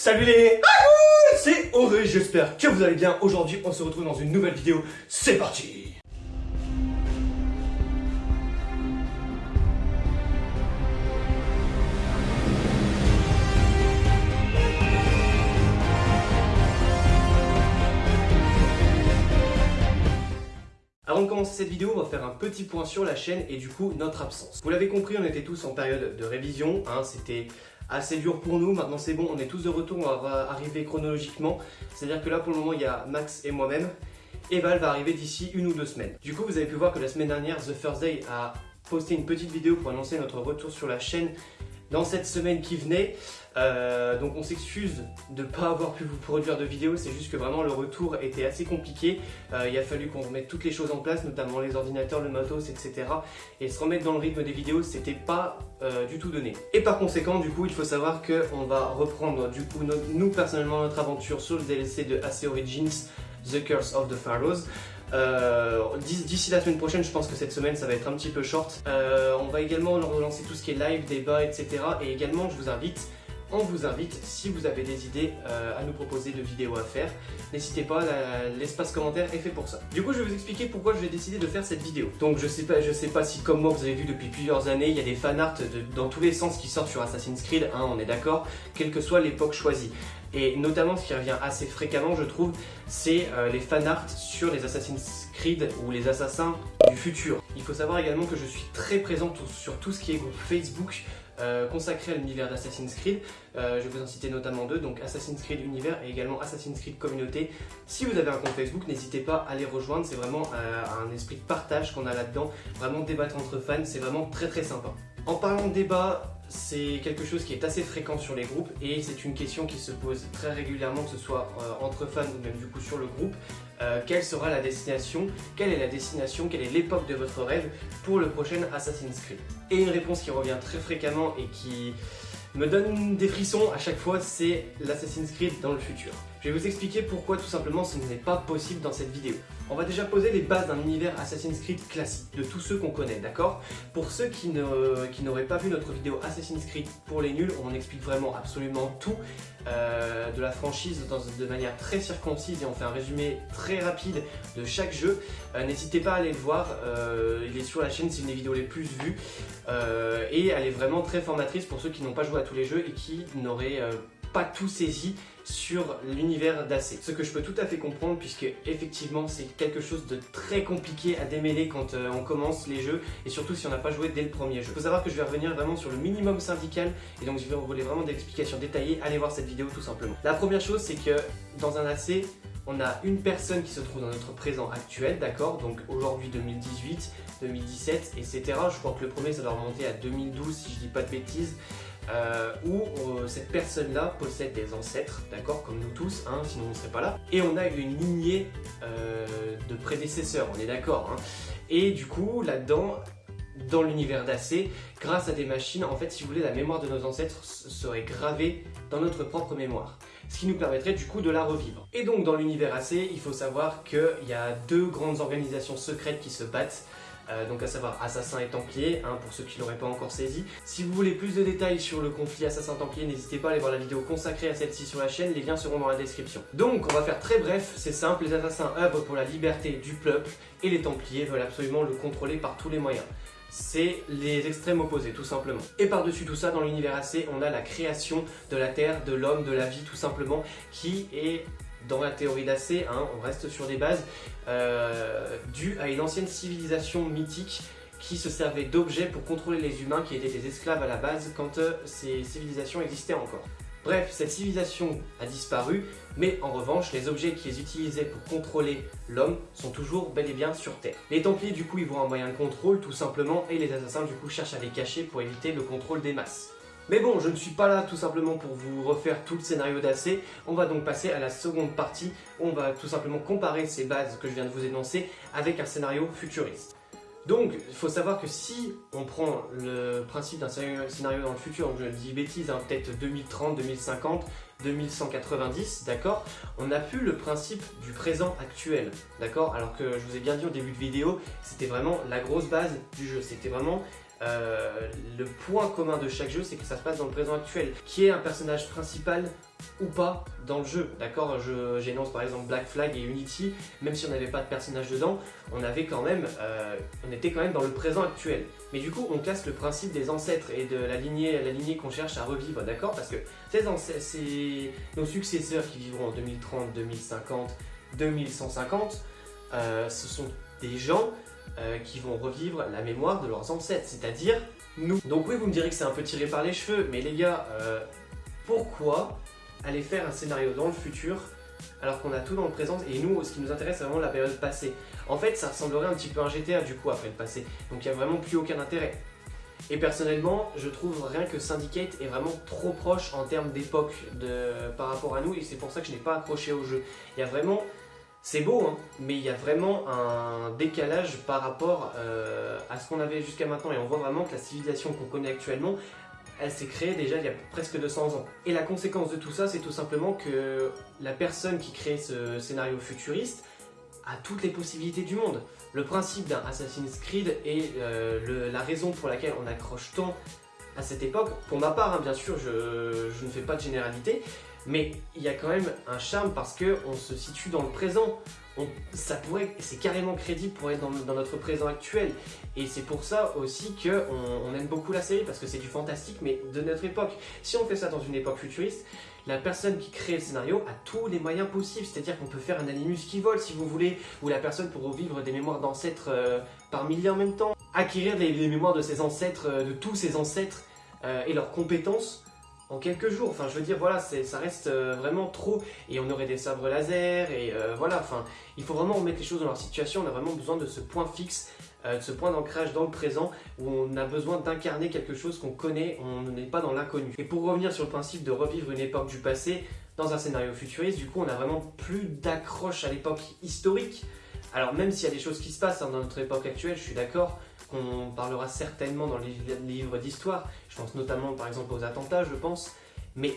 Salut les c'est Auré, j'espère que vous allez bien. Aujourd'hui, on se retrouve dans une nouvelle vidéo. C'est parti Avant de commencer cette vidéo, on va faire un petit point sur la chaîne et du coup notre absence. Vous l'avez compris, on était tous en période de révision, hein, c'était assez dur pour nous. Maintenant c'est bon, on est tous de retour, on va arriver chronologiquement. C'est-à-dire que là pour le moment il y a Max et moi-même. Et Val va arriver d'ici une ou deux semaines. Du coup vous avez pu voir que la semaine dernière, The First Day a posté une petite vidéo pour annoncer notre retour sur la chaîne dans cette semaine qui venait. Euh, donc on s'excuse de ne pas avoir pu vous produire de vidéos, c'est juste que vraiment le retour était assez compliqué. Euh, il a fallu qu'on remette toutes les choses en place, notamment les ordinateurs, le matos, etc. Et se remettre dans le rythme des vidéos, c'était pas euh, du tout donné. Et par conséquent, du coup, il faut savoir qu'on va reprendre, du coup, nous personnellement, notre aventure sur le DLC de AC Origins, The Curse of the Pharaohs. Euh, d'ici la semaine prochaine, je pense que cette semaine ça va être un petit peu short. Euh, on va également relancer tout ce qui est live, débat, etc. Et également, je vous invite on vous invite, si vous avez des idées euh, à nous proposer de vidéos à faire, n'hésitez pas, l'espace commentaire est fait pour ça. Du coup, je vais vous expliquer pourquoi je vais décider de faire cette vidéo. Donc, je sais pas, je sais pas si comme moi vous avez vu depuis plusieurs années, il y a des fanarts dans tous les sens qui sortent sur Assassin's Creed, hein, on est d'accord, quelle que soit l'époque choisie. Et notamment, ce qui revient assez fréquemment, je trouve, c'est euh, les fanarts sur les Assassin's Creed ou les assassins du futur. Il faut savoir également que je suis très présent sur tout ce qui est groupe Facebook, euh, consacré à l'univers d'Assassin's Creed. Euh, je vais vous en citer notamment deux, donc Assassin's Creed Univers et également Assassin's Creed Communauté. Si vous avez un compte Facebook, n'hésitez pas à les rejoindre, c'est vraiment un esprit de partage qu'on a là-dedans, vraiment débattre entre fans, c'est vraiment très très sympa. En parlant de débat, c'est quelque chose qui est assez fréquent sur les groupes et c'est une question qui se pose très régulièrement, que ce soit euh, entre fans ou même du coup sur le groupe. Euh, quelle sera la destination? Quelle est la destination? Quelle est l'époque de votre rêve pour le prochain Assassin's Creed? Et une réponse qui revient très fréquemment et qui me donne des frissons à chaque fois, c'est l'Assassin's Creed dans le futur. Je vais vous expliquer pourquoi tout simplement ce n'est pas possible dans cette vidéo. On va déjà poser les bases d'un univers Assassin's Creed classique, de tous ceux qu'on connaît, d'accord? Pour ceux qui n'auraient pas vu notre vidéo Assassin's Creed pour les nuls, on explique vraiment absolument tout euh, de la franchise de manière très circoncise et on fait un résumé très rapide de chaque jeu. Euh, n'hésitez pas à aller le voir, euh, il est sur la chaîne, c'est une des vidéos les plus vues et elle est vraiment très formatrice pour ceux qui n'ont pas joué à tous les jeux et qui n'auraient pas tout saisi sur l'univers d'AC. Ce que je peux tout à fait comprendre puisque effectivement c'est quelque chose de très compliqué à démêler quand euh, on commence les jeux et surtout si on n'a pas joué dès le premier jeu. Il faut savoir que je vais revenir vraiment sur le minimum syndical et donc je vais vous vraiment des explications détaillées, allez voir cette vidéo tout simplement. La première chose c'est que dans un AC, on a une personne qui se trouve dans notre présent actuel, d'accord? Donc aujourd'hui 2018, 2017, etc. Je crois que le premier ça doit remonter à 2012 si je dis pas de bêtises. Euh, où euh, cette personne-là possède des ancêtres, d'accord, comme nous tous, hein, sinon on ne serait pas là. Et on a une lignée euh, de prédécesseurs, on est d'accord. Hein. Et du coup, là-dedans, dans l'univers d'AC, grâce à des machines, en fait, si vous voulez, la mémoire de nos ancêtres serait gravée dans notre propre mémoire. Ce qui nous permettrait du coup de la revivre. Et donc, dans l'univers AC, il faut savoir qu'il y a deux grandes organisations secrètes qui se battent. Euh, donc à savoir Assassin et Templier, hein, pour ceux qui l'auraient pas encore saisi. Si vous voulez plus de détails sur le conflit Assassin-Templier, n'hésitez pas à aller voir la vidéo consacrée à celle-ci sur la chaîne, les liens seront dans la description. Donc on va faire très bref, c'est simple, les Assassins œuvrent pour la liberté du peuple et les Templiers veulent absolument le contrôler par tous les moyens c'est les extrêmes opposés, tout simplement. Et par-dessus tout ça, dans l'univers AC, on a la création de la Terre, de l'homme, de la vie, tout simplement, qui est dans la théorie d'Ac, hein, on reste sur des bases euh, dues à une ancienne civilisation mythique qui se servait d'objets pour contrôler les humains qui étaient des esclaves à la base quand euh, ces civilisations existaient encore. Bref, cette civilisation a disparu, mais en revanche, les objets qu'ils utilisaient pour contrôler l'homme sont toujours bel et bien sur Terre. Les Templiers, du coup, ils voient un moyen de contrôle, tout simplement, et les assassins, du coup, cherchent à les cacher pour éviter le contrôle des masses. Mais bon, je ne suis pas là tout simplement pour vous refaire tout le scénario d'AC. On va donc passer à la seconde partie on va tout simplement comparer ces bases que je viens de vous énoncer avec un scénario futuriste. Donc, il faut savoir que si on prend le principe d'un scénario dans le futur, je dis bêtise, hein, peut-être 2030, 2050, 2190, d'accord On n'a plus le principe du présent actuel, d'accord Alors que je vous ai bien dit au début de vidéo, c'était vraiment la grosse base du jeu. C'était vraiment euh, le point commun de chaque jeu, c'est que ça se passe dans le présent actuel. Qui est un personnage principal ou pas dans le jeu, d'accord? J'énonce par exemple Black Flag et Unity, même si on n'avait pas de personnage dedans, on avait quand même, euh, on était quand même dans le présent actuel. Mais du coup, on casse le principe des ancêtres et de la lignée, la lignée qu'on cherche à revivre, d'accord? Parce que c'est nos successeurs qui vivront en 2030, 2050, 2150, ce sont des gens euh, qui vont revivre la mémoire de leurs ancêtres, c'est-à-dire nous. Donc oui, vous me direz que c'est un peu tiré par les cheveux, mais les gars, euh, pourquoi aller faire un scénario dans le futur alors qu'on a tout dans le présent et nous, ce qui nous intéresse, c'est vraiment la période passée. En fait, ça ressemblerait un petit peu à un GTA du coup après le passé, donc il n'y a vraiment plus aucun intérêt. Et personnellement, je trouve rien que Syndicate est vraiment trop proche en termes d'époque par rapport à nous et c'est pour ça que je n'ai pas accroché au jeu. Il y a vraiment c'est beau, hein, mais il y a vraiment un décalage par rapport euh, à ce qu'on avait jusqu'à maintenant. Et on voit vraiment que la civilisation qu'on connaît actuellement, elle s'est créée déjà il y a presque 200 ans. Et la conséquence de tout ça, c'est tout simplement que la personne qui crée ce scénario futuriste a toutes les possibilités du monde. Le principe d'un Assassin's Creed et euh, la raison pour laquelle on accroche tant à cette époque, pour ma part, hein, bien sûr, je, je ne fais pas de généralité, mais il y a quand même un charme parce qu'on se situe dans le présent. ça pourrait, c'est carrément crédible pour être dans, notre présent actuel. Et c'est pour ça aussi qu'on on aime beaucoup la série, parce que c'est du fantastique, mais de notre époque. Si on fait ça dans une époque futuriste, la personne qui crée le scénario a tous les moyens possibles. C'est-à-dire qu'on peut faire un animus qui vole, si vous voulez, ou la personne peut revivre des mémoires d'ancêtres euh, par milliers en même temps. Acquérir les, mémoires de ses ancêtres, euh, de tous ses ancêtres, euh, et leurs compétences en quelques jours. Enfin, je veux dire, voilà, ça reste euh, vraiment trop. Et on aurait des sabres laser, et euh, voilà, enfin, il faut vraiment remettre les choses dans leur situation. On a vraiment besoin de ce point fixe, euh, de ce point d'ancrage dans le présent, où on a besoin d'incarner quelque chose qu'on connaît, on n'est pas dans l'inconnu. Et pour revenir sur le principe de revivre une époque du passé, dans un scénario futuriste, du coup, on a vraiment plus d'accroche à l'époque historique. Alors même s'il y a des choses qui se passent hein, dans notre époque actuelle, je suis d'accord, qu'on parlera certainement dans les livres d'histoire. Je pense notamment par exemple aux attentats, je pense. Mais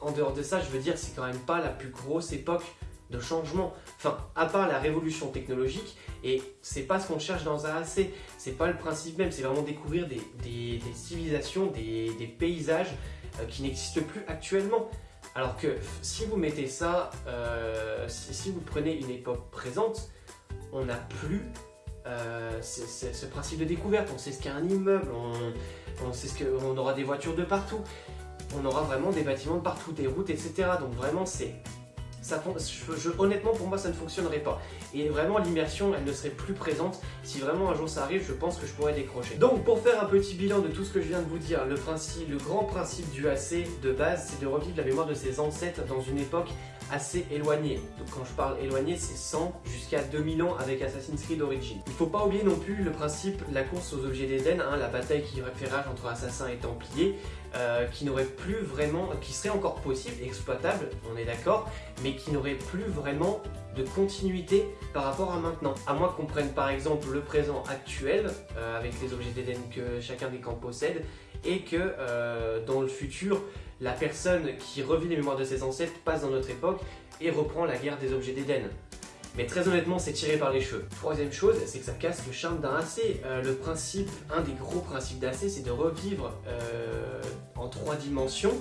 en dehors de ça, je veux dire, c'est quand même pas la plus grosse époque de changement. Enfin, à part la révolution technologique, et c'est pas ce qu'on cherche dans un AC, c'est pas le principe même, c'est vraiment découvrir des, civilisations, des, paysages euh, qui n'existent plus actuellement. Alors que si vous mettez ça, euh, si, vous prenez une époque présente, on n'a plus euh, ce principe de découverte. On sait ce qu'est un immeuble, on, sait ce qu'on aura des voitures de partout, on aura vraiment des bâtiments de partout, des routes, etc. Donc vraiment, c'est honnêtement, pour moi, ça ne fonctionnerait pas. Et vraiment, l'immersion, elle ne serait plus présente. Si vraiment un jour ça arrive, je pense que je pourrais décrocher. Donc, pour faire un petit bilan de tout ce que je viens de vous dire, le, grand principe du AC de base, c'est de revivre la mémoire de ses ancêtres dans une époque assez éloignée. Donc quand je parle éloigné, c'est 100 jusqu'à 2000 ans avec Assassin's Creed Origins. Il ne faut pas oublier non plus le principe, la course aux objets d'Eden, hein, la bataille qui fait rage entre assassins et templiers, euh, qui n'aurait plus vraiment, qui serait encore possible, exploitable, on est d'accord, mais qui n'aurait plus vraiment de continuité par rapport à maintenant. À moins qu'on prenne par exemple le présent actuel, euh, avec les objets d'Eden que chacun des camps possède, et que euh, dans le futur, la personne qui revit les mémoires de ses ancêtres passe dans notre époque et reprend la guerre des objets d'Eden. Mais très honnêtement, c'est tiré par les cheveux. Troisième chose, c'est que ça casse le charme d'un AC. Euh, le principe, un des gros principes d'AC, c'est de revivre euh, en trois dimensions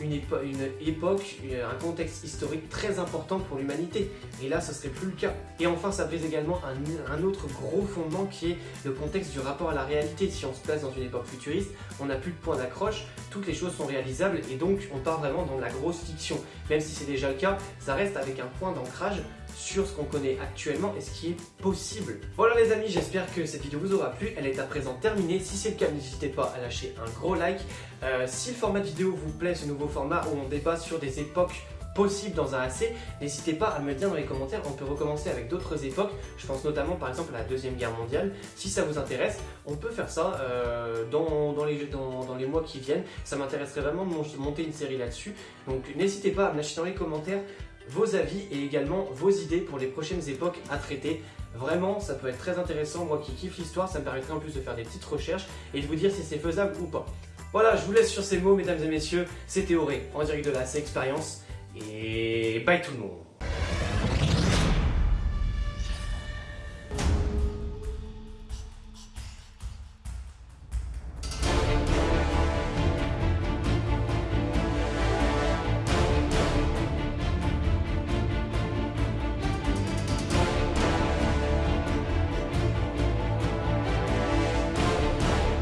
une, époque, un contexte historique très important pour l'humanité. Et là, ce serait plus le cas. Et enfin, ça brise également un, autre gros fondement qui est le contexte du rapport à la réalité. Si on se place dans une époque futuriste, on n'a plus de point d'accroche, toutes les choses sont réalisables et donc on part vraiment dans la grosse fiction. Même si c'est déjà le cas, ça reste avec un point d'ancrage sur ce qu'on connaît actuellement et ce qui est possible. Voilà les amis, j'espère que cette vidéo vous aura plu. Elle est à présent terminée. Si c'est le cas, n'hésitez pas à lâcher un gros like. Euh, si le format de vidéo vous plaît, ce nouveau format où on débat sur des époques possibles dans un AC, n'hésitez pas à me le dire dans les commentaires, on peut recommencer avec d'autres époques, je pense notamment par exemple à la Deuxième Guerre mondiale, si ça vous intéresse, on peut faire ça euh, dans, les, dans, les mois qui viennent, ça m'intéresserait vraiment de monter une série là-dessus, donc n'hésitez pas à me lâcher dans les commentaires vos avis et également vos idées pour les prochaines époques à traiter. Vraiment, ça peut être très intéressant. Moi qui kiffe l'histoire, ça me permettrait en plus de faire des petites recherches et de vous dire si c'est faisable ou pas. Voilà, je vous laisse sur ces mots, mesdames et messieurs. C'était Auré, en direct de la C Expérience. Et bye tout le monde